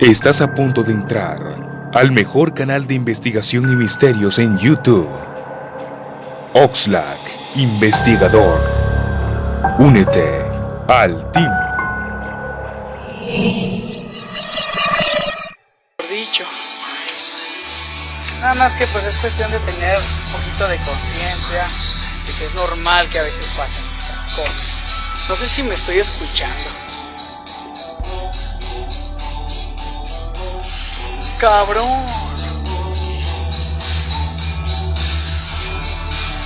Estás a punto de entrar al mejor canal de investigación y misterios en YouTube. Oxlack, investigador. Únete al team. Dicho. Nada más que pues es cuestión de tener un poquito de conciencia de que es normal que a veces pasen estas cosas. No sé si me estoy escuchando. Cabrón.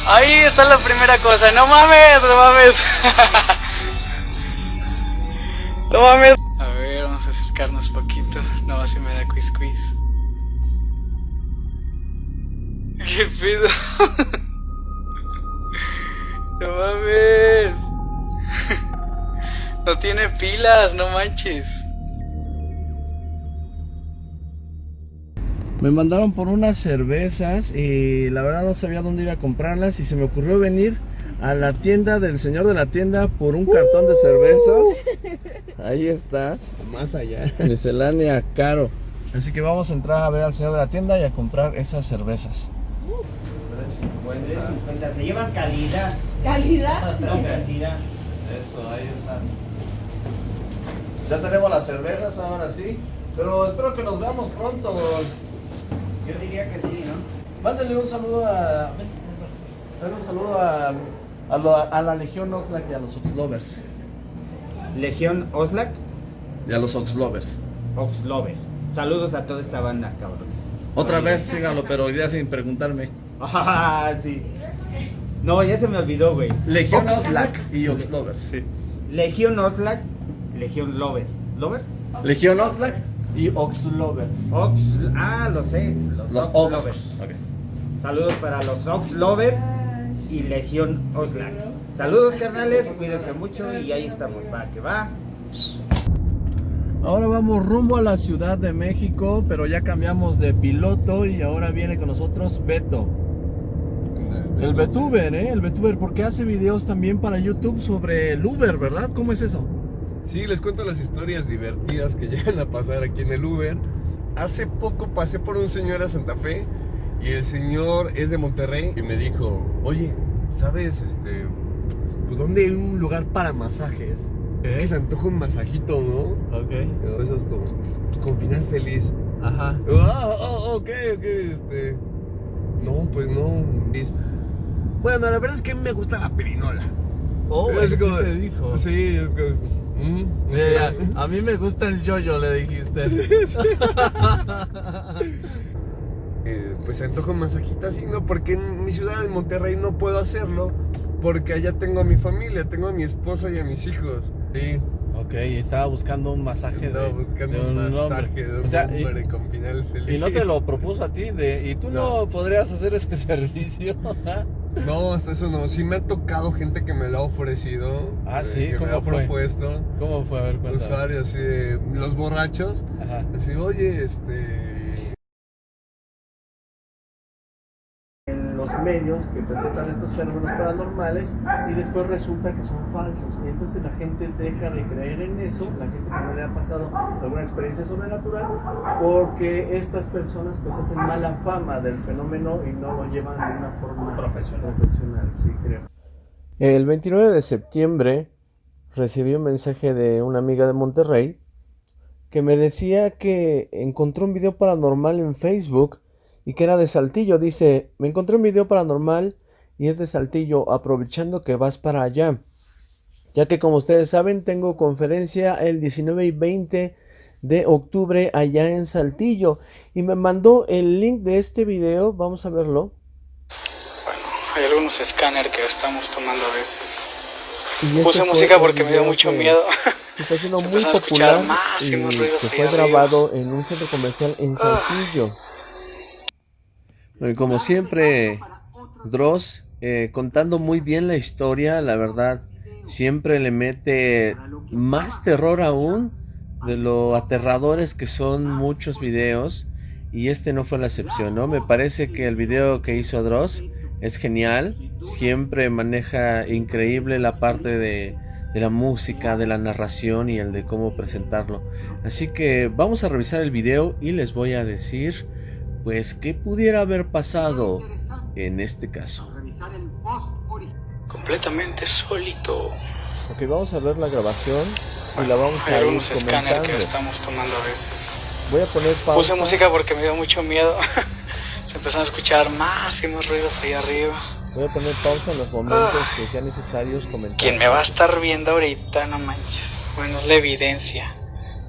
Ahí está la primera cosa. No mames, no mames. no mames. A ver, vamos a acercarnos poquito. No, si me da quiz quiz. ¿Qué pedo? no mames. no tiene pilas, no manches. Me mandaron por unas cervezas y la verdad no sabía dónde ir a comprarlas y se me ocurrió venir a la tienda del señor de la tienda por un cartón de cervezas. Ahí está. Más allá. Miscelánea caro. Así que vamos a entrar a ver al señor de la tienda y a comprar esas cervezas. Se llevan calidad, ¿Calidad? no cantidad. Eso, ahí están. Ya tenemos las cervezas ahora sí. Pero espero que nos veamos pronto. Yo diría que sí, ¿no? Mándale un saludo a. Dale un saludo a, a, lo- a la Legión Oxlack y a los Oxlovers. Legión Oslac, Y a los Oxlovers. Oxlover. Saludos a toda esta banda, cabrones. Otra Oye. vez, dígalo, pero ya sin preguntarme. Ah, sí. No, ya se me olvidó, güey. Legión Oxlack. Oxlack y Oxlovers. Legión Oslac, Legión Lovers. ¿Lovers? Legión Oxlack y Oxlovers. Ox. Ah, los ex. Los, Los Ox Ox. Lovers. Saludos para los Ox Lovers y Legión Oslac. Saludos, carnales. Cuídense mucho y ahí estamos. Va, que va. Ahora vamos rumbo a la Ciudad de México, pero ya cambiamos de piloto y ahora viene con nosotros Beto. El Betuber, ¿eh? El Betuber, porque hace videos también para YouTube sobre el Uber, ¿verdad? ¿Cómo es eso? Sí, les cuento las historias divertidas que llegan a pasar aquí en el Uber. Hace poco pasé por un señor a Santa Fe y el señor es de Monterrey y me dijo, oye, ¿sabes este, pues dónde hay un lugar para masajes? Es que se antoja un masajito, ¿no? Ok. Eso es como, con final feliz. Ajá. Ah, ah, ok, ok, este. No, pues no. Bueno, la verdad es que me gusta la pirinola. Oh, Es eso sí como- te dijo. Sí, es como, mm, a, a mí me gusta el yoyo, le dijiste. Eh, pues se antoja un masajito así, ¿no? Porque en mi ciudad, en Monterrey, no puedo hacerlo. Porque allá tengo a mi familia, tengo a mi esposa y a mis hijos. Sí, Ok, estaba buscando un masaje de, estaba buscando de un masaje hombre. de un O sea, y- hombre con final feliz. Y no te lo propuso a ti, de, y tú no, No. podrías hacer ese servicio. No, hasta eso no. Sí me ha tocado gente que me lo ha ofrecido. Ah, eh, sí, Que me ¿cómo ha fue? propuesto. ¿Cómo fue? A ver, cuéntame. Usuarios así los borrachos. Ajá. Así, oye, este. Los medios que presentan estos fenómenos paranormales y después resulta que son falsos. Y entonces la gente deja de creer en eso, la gente que no le ha pasado alguna experiencia sobrenatural, porque estas personas pues hacen mala fama del fenómeno y no lo llevan de una forma profesional. profesional sí, creo. El 29 de septiembre recibí un mensaje de una amiga de Monterrey que me decía que encontró un video paranormal en Facebook y que era de Saltillo. Dice, me encontré un video paranormal y es de Saltillo, aprovechando que vas para allá. Ya que como ustedes saben, tengo conferencia el 19 y 20 de octubre allá en Saltillo. Y me mandó el link de este video, vamos a verlo. Bueno, hay algunos escáner que estamos tomando a veces. Este Puse música porque me dio mucho miedo. Se está haciendo Se muy a popular más y y más ruidos que ahí fue arriba. grabado en un centro comercial en Saltillo. Bueno, y como siempre, Dross eh, contando muy bien la historia, la verdad, siempre le mete más terror aún de lo aterradores que son muchos videos. Y este no fue la excepción, ¿no? Me parece que el video que hizo Dross es genial. Siempre maneja increíble la parte de la música, de la narración y el de cómo presentarlo. Así que vamos a revisar el video y les voy a decir pues qué pudiera haber pasado en este caso. Completamente sólito. Ok, vamos a ver la grabación y la vamos a Hay ir unos escáner comentando. que estamos tomando a veces. Voy a poner pausa. Puse música porque me dio mucho miedo. Se empezaron a escuchar más y más ruidos ahí arriba. Voy a poner pausa en los momentos que sean necesarios comentar. Quien me va a estar viendo ahorita, no manches. Bueno, es la evidencia.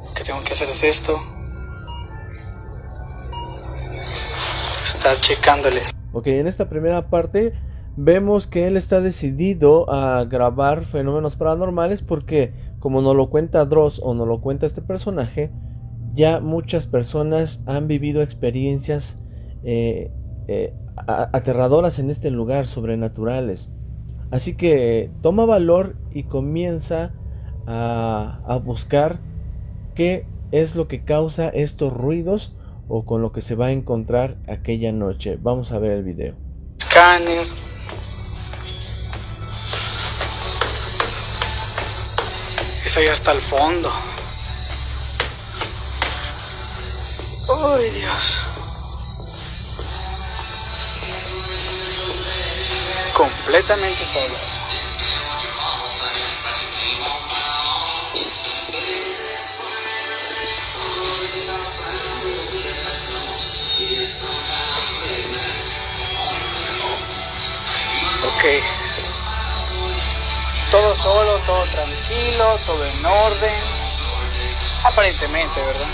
Lo que tengo que hacer es esto. Estar checándoles. Ok, en esta primera parte vemos que él está decidido a grabar fenómenos paranormales porque, como nos lo cuenta Dross o nos lo cuenta este personaje, ya muchas personas han vivido experiencias eh, eh, aterradoras en este lugar, sobrenaturales. Así que toma valor y comienza a buscar qué es lo que causa estos ruidos o con lo que se va a encontrar aquella noche. Vamos a ver el video. Escáner. Es ahí hasta el fondo. Ay, Dios. Completamente solo. Ok. Todo solo, todo tranquilo, todo en orden. Aparentemente, ¿verdad?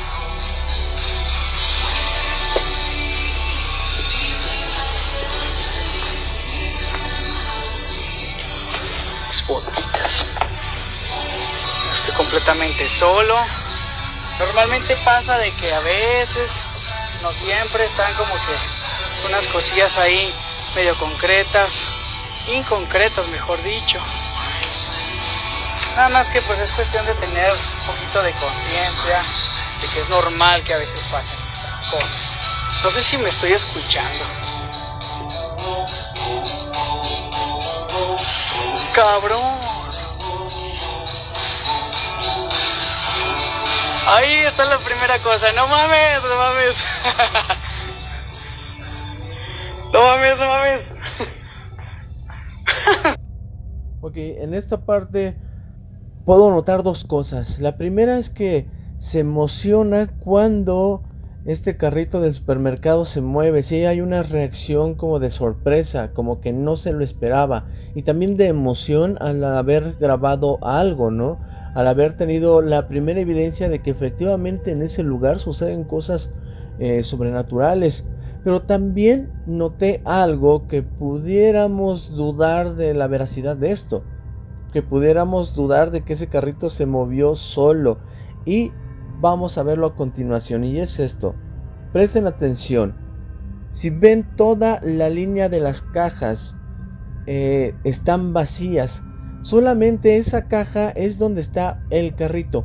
Espotitas. Estoy completamente solo. Normalmente pasa de que a veces, no siempre, están como que unas cosillas ahí medio concretas, inconcretas mejor dicho. Nada más que pues es cuestión de tener un poquito de conciencia de que es normal que a veces pasen estas cosas. No sé si me estoy escuchando. Cabrón. Ahí está la primera cosa. No mames, no mames. No mames, no mames. Ok, en esta parte puedo notar dos cosas. La primera es que se emociona cuando este carrito del supermercado se mueve. Sí, hay una reacción como de sorpresa, como que no se lo esperaba. Y también de emoción al haber grabado algo, ¿no? Al haber tenido la primera evidencia de que efectivamente en ese lugar suceden cosas eh, sobrenaturales. Pero también noté algo que pudiéramos dudar de la veracidad de esto. Que pudiéramos dudar de que ese carrito se movió solo. Y vamos a verlo a continuación. Y es esto. Presten atención. Si ven toda la línea de las cajas eh, están vacías. Solamente esa caja es donde está el carrito.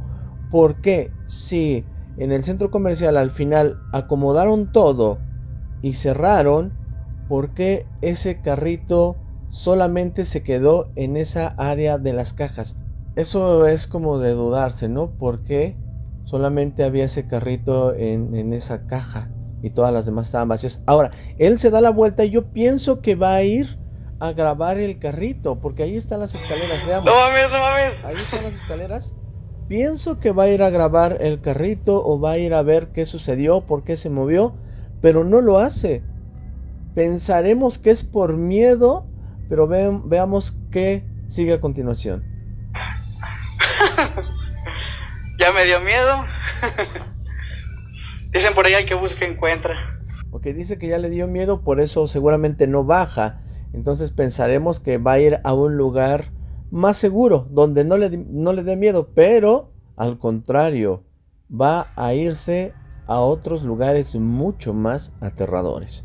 ¿Por qué? Si en el centro comercial al final acomodaron todo y cerraron, ¿por qué ese carrito solamente se quedó en esa área de las cajas? Eso es como de dudarse, ¿no? ¿Por qué solamente había ese carrito en, en esa caja y todas las demás estaban vacías? Ahora, él se da la vuelta y yo pienso que va a ir a grabar el carrito, porque ahí están las escaleras, veamos. No mames, no mames. Ahí están las escaleras. Pienso que va a ir a grabar el carrito o va a ir a ver qué sucedió, por qué se movió, pero no lo hace. Pensaremos que es por miedo, pero ve- veamos qué sigue a continuación. Ya me dio miedo. Dicen por ahí al que busca encuentra. Ok, dice que ya le dio miedo, por eso seguramente no baja. Entonces pensaremos que va a ir a un lugar más seguro, donde no le, no le dé miedo, pero al contrario, va a irse a otros lugares mucho más aterradores.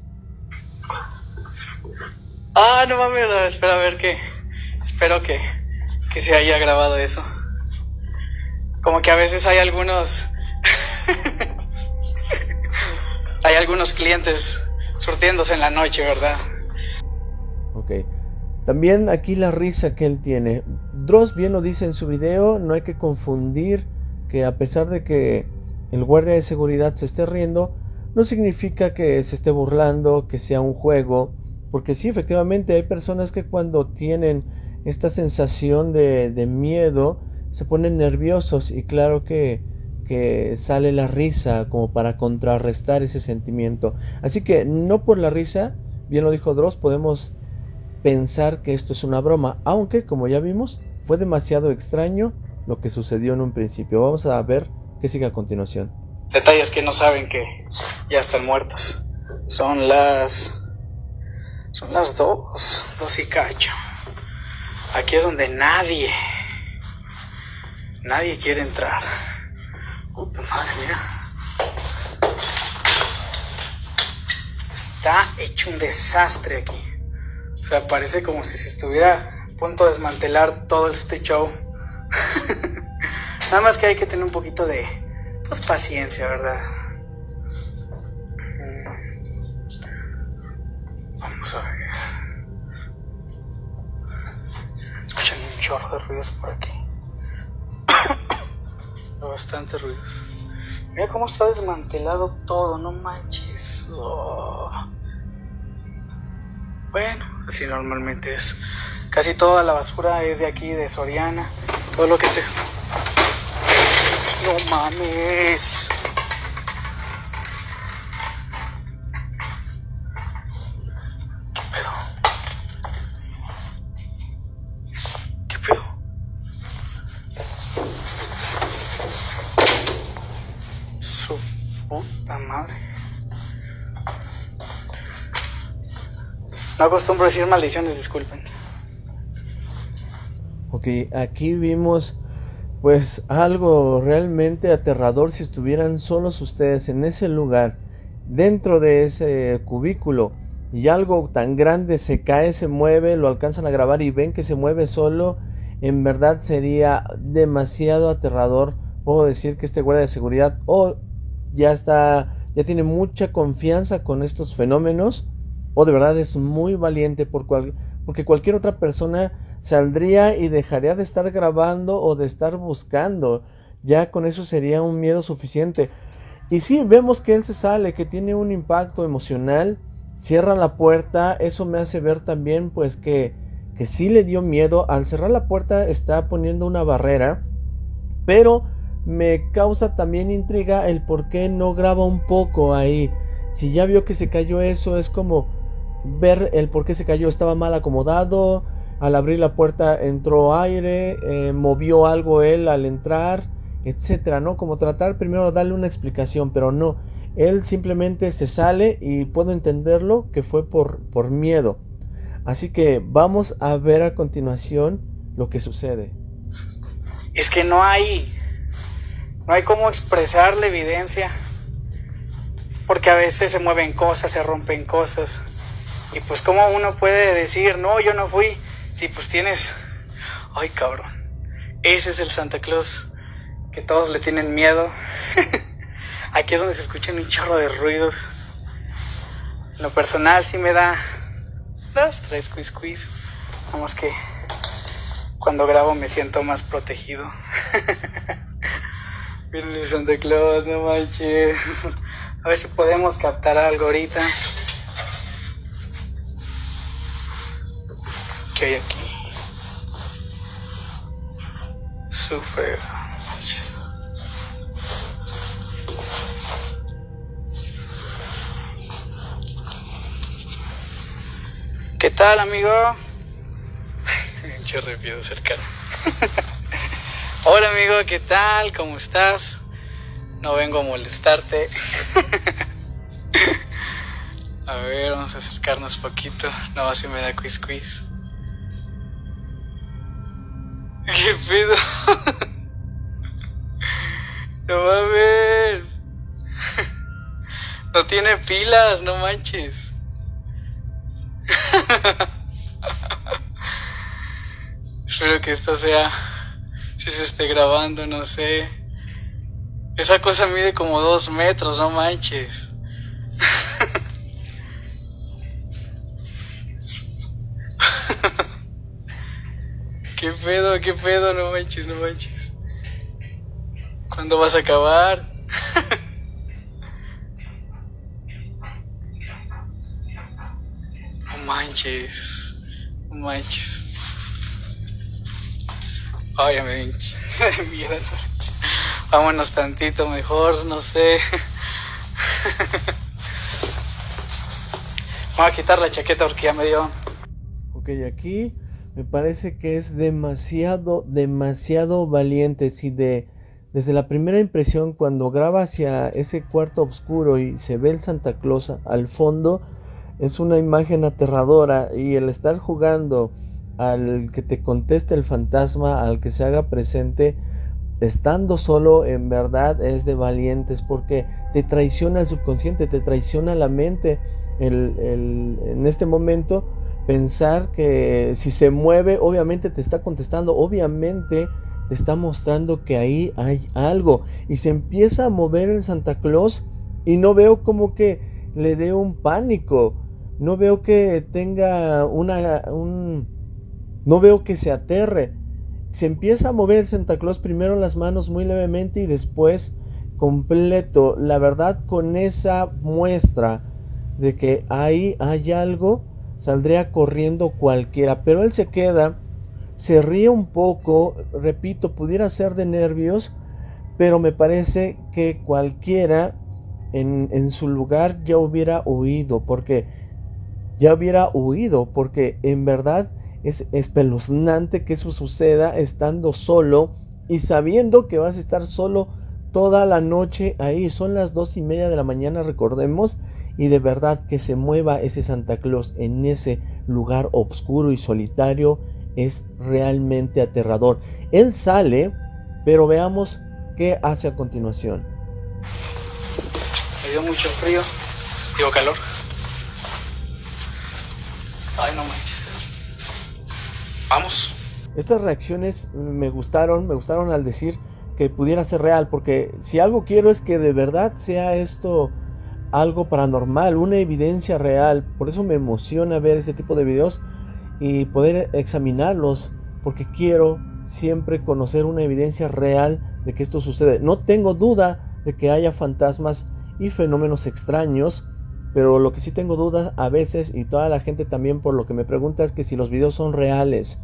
Ah, no mames, no, espera a ver que. Espero que, que se haya grabado eso. Como que a veces hay algunos. hay algunos clientes surtiéndose en la noche, ¿verdad? Ok. También aquí la risa que él tiene. Dross bien lo dice en su video, no hay que confundir que a pesar de que el guardia de seguridad se esté riendo, no significa que se esté burlando, que sea un juego, porque sí, efectivamente hay personas que cuando tienen esta sensación de, de miedo se ponen nerviosos y claro que, que sale la risa como para contrarrestar ese sentimiento. Así que no por la risa, bien lo dijo Dross, podemos pensar que esto es una broma, aunque como ya vimos, fue demasiado extraño lo que sucedió en un principio. Vamos a ver qué sigue a continuación. Detalles que no saben que ya están muertos. Son las... Son las dos, dos y cacho. Aquí es donde nadie, nadie quiere entrar. Puta madre, mira. Está hecho un desastre aquí. O sea, parece como si se estuviera a punto de desmantelar todo este show. Nada más que hay que tener un poquito de pues, paciencia, ¿verdad? Mm. Vamos a ver. Escuchan un chorro de ruidos por aquí. Bastante ruidos. Mira cómo está desmantelado todo, no manches. Oh. Bueno, así normalmente es. Casi toda la basura es de aquí, de Soriana. Todo lo que te... No mames. ¿Qué pedo? ¿Qué pedo? Su puta madre. No acostumbro decir maldiciones, disculpen. Ok, aquí vimos pues algo realmente aterrador si estuvieran solos ustedes en ese lugar, dentro de ese cubículo, y algo tan grande se cae, se mueve, lo alcanzan a grabar y ven que se mueve solo, en verdad sería demasiado aterrador. Puedo decir que este guardia de seguridad o ya está, ya tiene mucha confianza con estos fenómenos, o de verdad es muy valiente por cual, porque cualquier otra persona saldría y dejaría de estar grabando o de estar buscando. Ya con eso sería un miedo suficiente. Y sí, vemos que él se sale, que tiene un impacto emocional, cierra la puerta, eso me hace ver también pues que, que sí le dio miedo. Al cerrar la puerta está poniendo una barrera, pero me causa también intriga el por qué no graba un poco ahí. Si ya vio que se cayó eso, es como ver el por qué se cayó, estaba mal acomodado, al abrir la puerta entró aire, eh, movió algo él al entrar, etcétera, ¿no? Como tratar primero de darle una explicación, pero no. Él simplemente se sale y puedo entenderlo que fue por, por miedo. Así que vamos a ver a continuación lo que sucede. Es que no hay. No hay cómo expresar la evidencia. Porque a veces se mueven cosas, se rompen cosas. Y pues, ¿cómo uno puede decir, no, yo no fui? Si pues tienes... Ay, cabrón. Ese es el Santa Claus que todos le tienen miedo. Aquí es donde se escuchan un chorro de ruidos. En lo personal sí me da dos, tres quiz quiz. Vamos que cuando grabo me siento más protegido. Miren el Santa Claus, no manches. A ver si podemos captar algo ahorita. ¿Qué hay aquí? Sufre. ¿Qué tal, amigo? Pinche repito cercano. Hola, amigo, ¿qué tal? ¿Cómo estás? No vengo a molestarte. a ver, vamos a acercarnos poquito. No, así me da quiz quiz. No mames. no tiene pilas, no manches. Espero que esto sea, si se esté grabando, no sé. Esa cosa mide como dos metros, no manches. Qué pedo, qué pedo, no manches, no manches. ¿Cuándo vas a acabar? no manches, no manches. Ay, me miedo. Vámonos tantito mejor, no sé. Voy a quitar la chaqueta porque ya me dio. Ok, aquí me parece que es demasiado, demasiado valiente. Si de, desde la primera impresión, cuando graba hacia ese cuarto oscuro y se ve el Santa Claus al fondo, es una imagen aterradora. Y el estar jugando al que te conteste el fantasma, al que se haga presente, estando solo en verdad es de valientes porque te traiciona el subconsciente, te traiciona la mente en este momento pensar que si se mueve obviamente te está contestando, obviamente te está mostrando que ahí hay algo y se empieza a mover el Santa Claus y no veo como que le dé un pánico, no veo que tenga una, un, no veo que se aterre, se empieza a mover el Santa Claus primero las manos muy levemente y después completo. La verdad con esa muestra de que ahí hay algo, saldría corriendo cualquiera. Pero él se queda, se ríe un poco, repito, pudiera ser de nervios, pero me parece que cualquiera en, en su lugar ya hubiera huido, porque ya hubiera huido, porque en verdad es espeluznante que eso suceda estando solo y sabiendo que vas a estar solo toda la noche ahí. Son las dos y media de la mañana, recordemos. Y de verdad que se mueva ese Santa Claus en ese lugar oscuro y solitario es realmente aterrador. Él sale, pero veamos qué hace a continuación. Me dio mucho frío, digo calor. Ay, no manches. Vamos. Estas reacciones me gustaron, me gustaron al decir que pudiera ser real, porque si algo quiero es que de verdad sea esto algo paranormal, una evidencia real. Por eso me emociona ver este tipo de videos y poder examinarlos, porque quiero siempre conocer una evidencia real de que esto sucede. No tengo duda de que haya fantasmas y fenómenos extraños, pero lo que sí tengo dudas a veces y toda la gente también por lo que me pregunta es que si los videos son reales.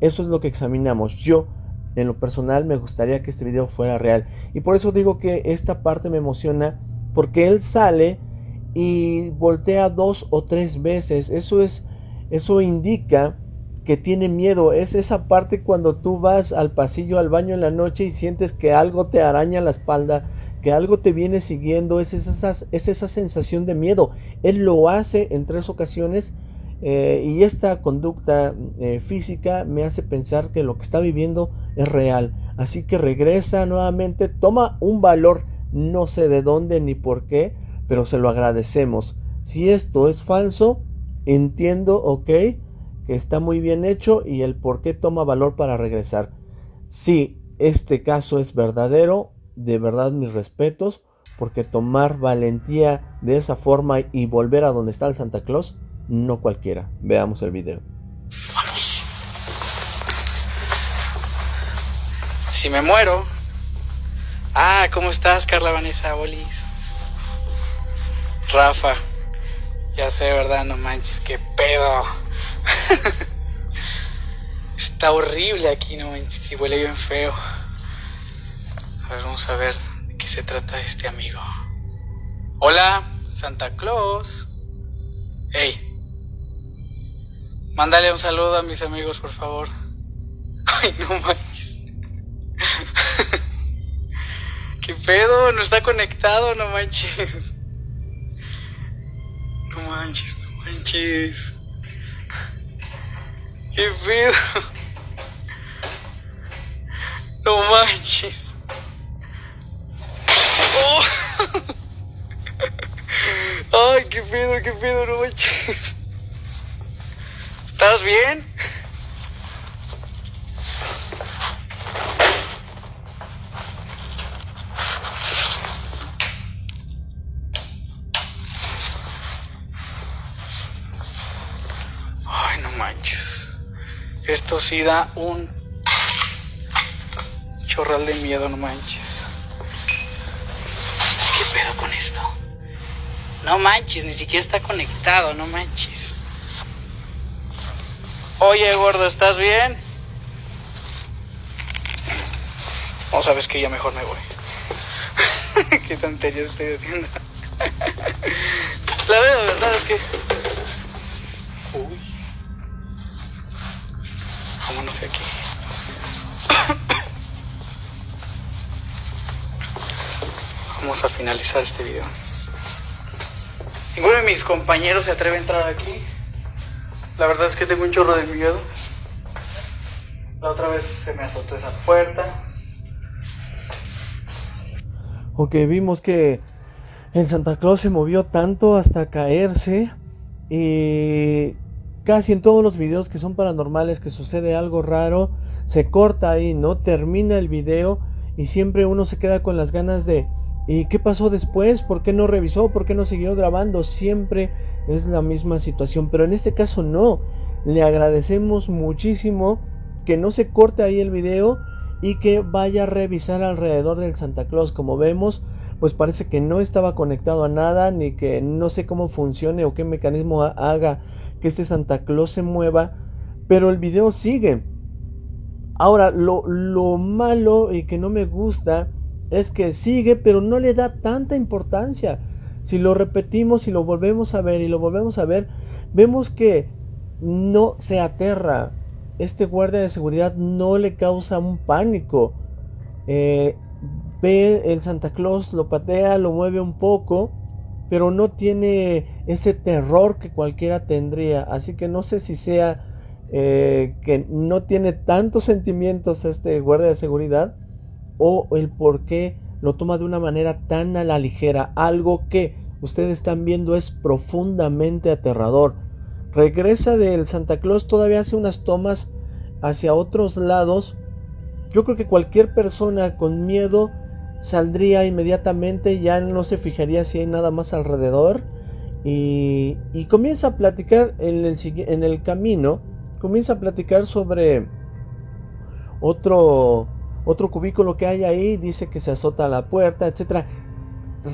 Eso es lo que examinamos. Yo en lo personal me gustaría que este video fuera real. Y por eso digo que esta parte me emociona porque él sale y voltea dos o tres veces. Eso es eso indica que tiene miedo. Es esa parte cuando tú vas al pasillo al baño en la noche y sientes que algo te araña la espalda, que algo te viene siguiendo, es esa, es esa sensación de miedo. Él lo hace en tres ocasiones eh, y esta conducta eh, física me hace pensar que lo que está viviendo es real. Así que regresa nuevamente, toma un valor, no sé de dónde ni por qué, pero se lo agradecemos. Si esto es falso, entiendo, ok, que está muy bien hecho y el por qué toma valor para regresar. Si este caso es verdadero, de verdad mis respetos, porque tomar valentía de esa forma y volver a donde está el Santa Claus, no cualquiera. Veamos el video. Vamos. Si me muero. Ah, ¿cómo estás, Carla Vanessa Bolis? Rafa. Ya sé, ¿verdad? No manches, qué pedo. Está horrible aquí, no manches, y huele bien feo. A ver, vamos a ver de qué se trata este amigo. Hola, Santa Claus. Hey. Mándale un saludo a mis amigos, por favor. Ay, no manches. ¿Qué pedo? No está conectado, no manches. No manches, no manches. ¿Qué pedo? No manches. Oh. Ay, qué pedo, qué pedo, no manches. ¿Estás bien? Esto sí da un chorral de miedo, no manches. ¿Qué pedo con esto? No manches, ni siquiera está conectado, no manches. Oye, gordo, ¿estás bien? O sabes que ya mejor me voy. Qué tontería estoy haciendo. La verdad es que. Vámonos de aquí. Vamos a finalizar este video. Ninguno de mis compañeros se atreve a entrar aquí. La verdad es que tengo un chorro de miedo. La otra vez se me azotó esa puerta. Ok, vimos que el Santa Claus se movió tanto hasta caerse. Y casi en todos los videos que son paranormales, que sucede algo raro, se corta ahí, ¿no? Termina el video y siempre uno se queda con las ganas de... ¿Y qué pasó después? ¿Por qué no revisó? ¿Por qué no siguió grabando? Siempre es la misma situación, pero en este caso no. Le agradecemos muchísimo que no se corte ahí el video y que vaya a revisar alrededor del Santa Claus. Como vemos, pues parece que no estaba conectado a nada, ni que no sé cómo funcione o qué mecanismo haga que este Santa Claus se mueva, pero el video sigue. Ahora, lo, lo malo y que no me gusta es que sigue, pero no le da tanta importancia. Si lo repetimos y lo volvemos a ver y lo volvemos a ver, vemos que no se aterra. Este guardia de seguridad no le causa un pánico. Eh, ve el Santa Claus, lo patea, lo mueve un poco, pero no tiene ese terror que cualquiera tendría. Así que no sé si sea eh, que no tiene tantos sentimientos este guardia de seguridad o el por qué lo toma de una manera tan a la ligera. Algo que ustedes están viendo es profundamente aterrador. Regresa del Santa Claus, todavía hace unas tomas hacia otros lados. Yo creo que cualquier persona con miedo saldría inmediatamente, ya no se fijaría si hay nada más alrededor. Y, comienza a platicar en el, en el camino, comienza a platicar sobre otro otro cubículo que hay ahí dice que se azota la puerta, etc.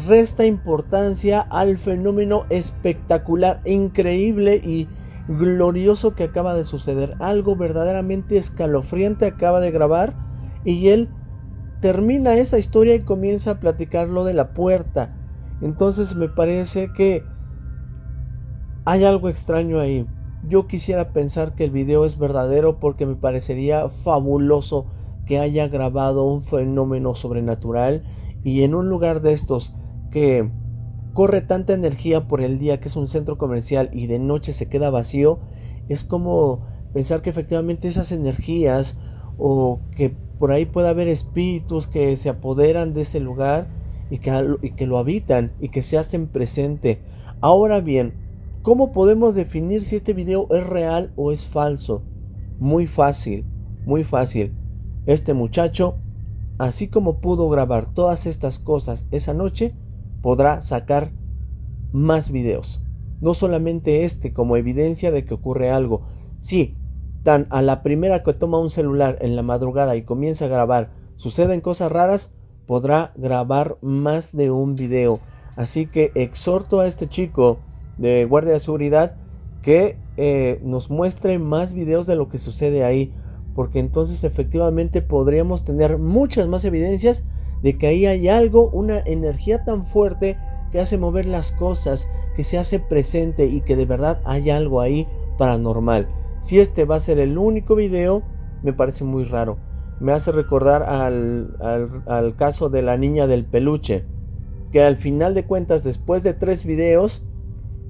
Resta importancia al fenómeno espectacular, increíble y glorioso que acaba de suceder. Algo verdaderamente escalofriante acaba de grabar y él termina esa historia y comienza a platicar lo de la puerta. Entonces me parece que hay algo extraño ahí. Yo quisiera pensar que el video es verdadero porque me parecería fabuloso que haya grabado un fenómeno sobrenatural y en un lugar de estos que corre tanta energía por el día que es un centro comercial y de noche se queda vacío, es como pensar que efectivamente esas energías o que por ahí pueda haber espíritus que se apoderan de ese lugar y que, y que lo habitan y que se hacen presente. Ahora bien, ¿cómo podemos definir si este video es real o es falso? Muy fácil, muy fácil. Este muchacho, así como pudo grabar todas estas cosas esa noche, podrá sacar más videos. No solamente este como evidencia de que ocurre algo. Sí, tan a la primera que toma un celular en la madrugada y comienza a grabar, suceden cosas raras, podrá grabar más de un video. Así que exhorto a este chico de guardia de seguridad que eh, nos muestre más videos de lo que sucede ahí porque entonces efectivamente podríamos tener muchas más evidencias de que ahí hay algo, una energía tan fuerte que hace mover las cosas, que se hace presente y que de verdad hay algo ahí paranormal. Si este va a ser el único video, me parece muy raro. Me hace recordar al, al, caso de la niña del peluche, que al final de cuentas, después de tres videos,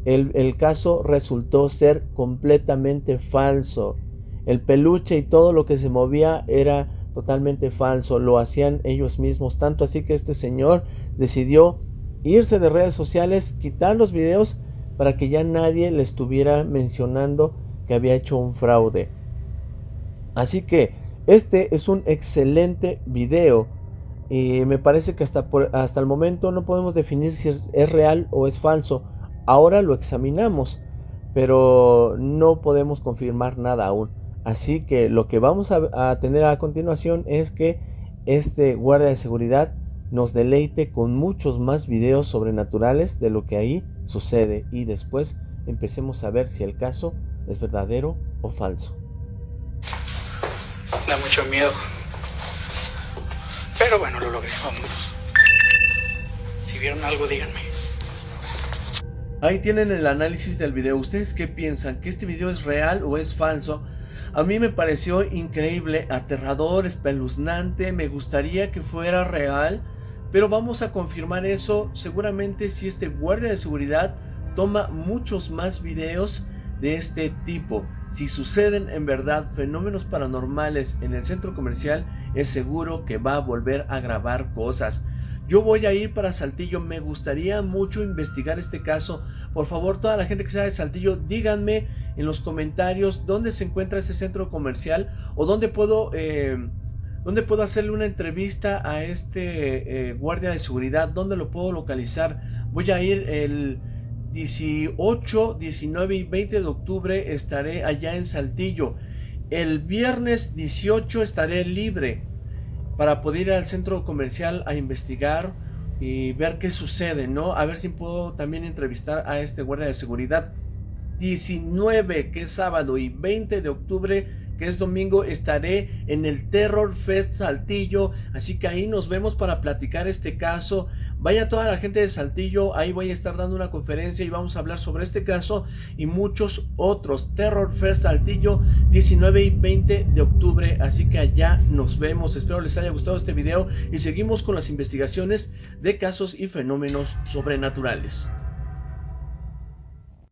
el, el caso resultó ser completamente falso. El peluche y todo lo que se movía era totalmente falso, lo hacían ellos mismos, tanto así que este señor decidió irse de redes sociales, quitar los videos para que ya nadie le estuviera mencionando que había hecho un fraude. Así que este es un excelente video y me parece que hasta, hasta el momento no podemos definir si es real o es falso. Ahora lo examinamos, pero no podemos confirmar nada aún. Así que lo que vamos a, tener a continuación es que este guardia de seguridad nos deleite con muchos más videos sobrenaturales de lo que ahí sucede y después empecemos a ver si el caso es verdadero o falso. Da mucho miedo. Pero bueno, lo logré, vámonos. Si vieron algo, díganme. Ahí tienen el análisis del video. ¿Ustedes qué piensan? ¿Que este video es real o es falso? A mí me pareció increíble, aterrador, espeluznante. Me gustaría que fuera real. Pero vamos a confirmar eso seguramente si este guardia de seguridad toma muchos más videos de este tipo. Si suceden en verdad fenómenos paranormales en el centro comercial, es seguro que va a volver a grabar cosas. Yo voy a ir para Saltillo, me gustaría mucho investigar este caso. Por favor, toda la gente que sea de Saltillo, díganme en los comentarios dónde se encuentra este centro comercial o dónde puedo, eh, dónde puedo hacerle una entrevista a este eh, guardia de seguridad, dónde lo puedo localizar. Voy a ir el 18, 19 y 20 de octubre estaré allá en Saltillo. El viernes 18 estaré libre para poder ir al centro comercial a investigar y ver qué sucede, ¿no? A ver si puedo también entrevistar a este guardia de seguridad. 19, que es sábado, y 20 de octubre que es domingo, estaré en el Terror Fest Saltillo, así que ahí nos vemos para platicar este caso. Vaya toda la gente de Saltillo, ahí voy a estar dando una conferencia y vamos a hablar sobre este caso y muchos otros. Terror Fest Saltillo, 19 y 20 de octubre, así que allá nos vemos. Espero les haya gustado este video y seguimos con las investigaciones de casos y fenómenos sobrenaturales.